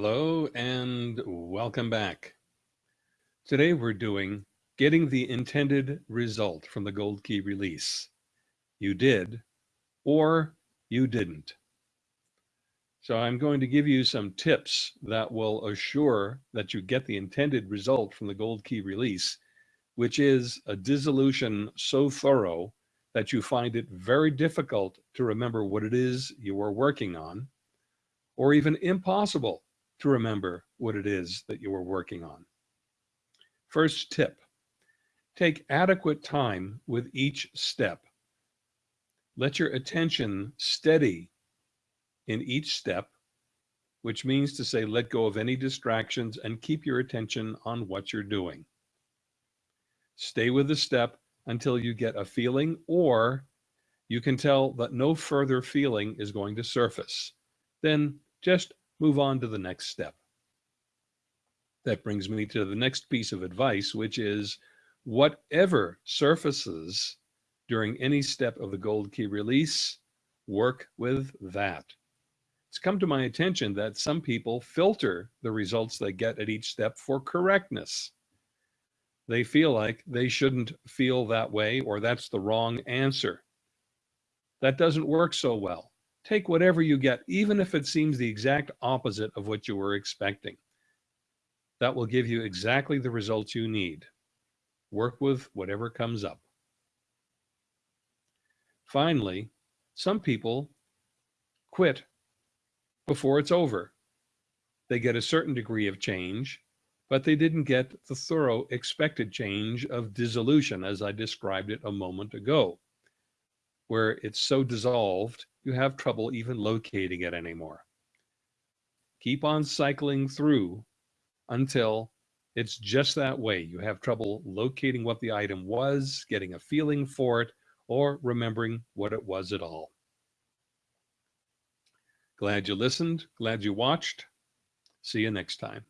Hello and welcome back. Today we're doing getting the intended result from the gold key release. You did or you didn't. So I'm going to give you some tips that will assure that you get the intended result from the gold key release, which is a dissolution so thorough that you find it very difficult to remember what it is you are working on, or even impossible to remember what it is that you are working on. First tip, take adequate time with each step. Let your attention steady in each step, which means to say let go of any distractions and keep your attention on what you're doing. Stay with the step until you get a feeling or you can tell that no further feeling is going to surface. Then just move on to the next step. That brings me to the next piece of advice, which is whatever surfaces during any step of the gold key release, work with that. It's come to my attention that some people filter the results they get at each step for correctness. They feel like they shouldn't feel that way or that's the wrong answer. That doesn't work so well. Take whatever you get, even if it seems the exact opposite of what you were expecting. That will give you exactly the results you need. Work with whatever comes up. Finally, some people quit before it's over. They get a certain degree of change, but they didn't get the thorough expected change of dissolution as I described it a moment ago, where it's so dissolved you have trouble even locating it anymore. Keep on cycling through until it's just that way. You have trouble locating what the item was, getting a feeling for it, or remembering what it was at all. Glad you listened. Glad you watched. See you next time.